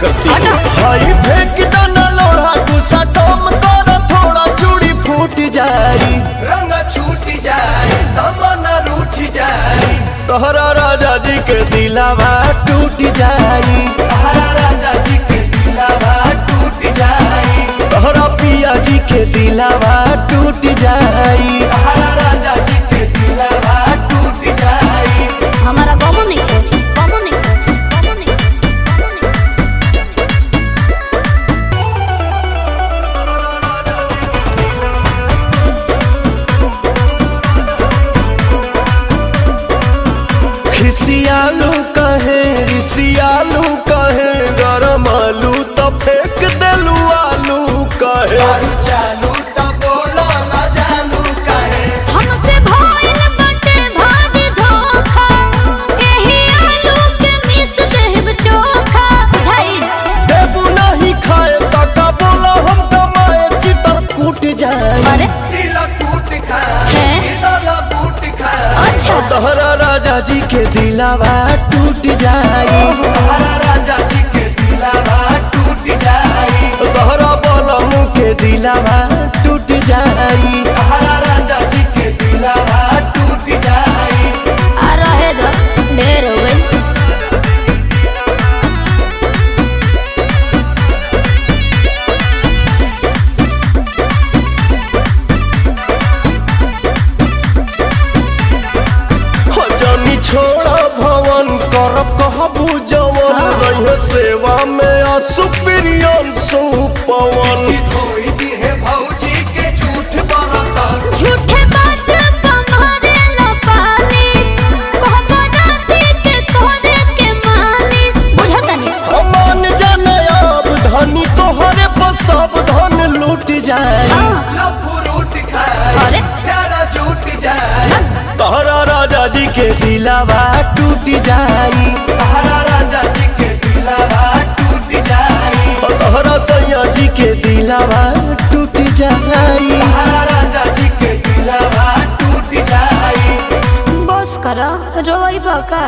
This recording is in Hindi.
करती हई फेंक दना लोहा गुस्सा कम कर थोड़ा चूड़ी फूट जाई। रंग छूट जाई तमना रूठ जाई। तोहरा राजा जी के दिलावा टूट जाई। तोहरा राजा जी के दिलावा टूट जाई। तोहरा पिया जी के दिलावा टूट जाई। तोहरा खिसियालू कहे सियालू कहे गरम आलू तो फेंक दलू आलू कहे। चालू। के दिलावा टूट जाई। हरा राजा जी के दिलावा टूट जाई। बोलो मुख के दिलावा मालिस। बुझतनी मान जाने अब धनी तोहरे पर सब धन लूट जाए। अरे? प्यारा झूठ जाए। तोहरा राजा जी के दिलावा टूट जाई। राजा जी के दिलावा टूट जाई तोहरा सैया जी के दिलावा टूट जाई राजा जी के दिलावा टूट जाई। बस करो रोई बका।